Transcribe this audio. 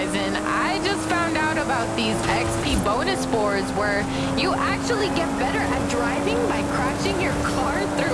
I just found out about these XP bonus boards where you actually get better at driving by crashing your car through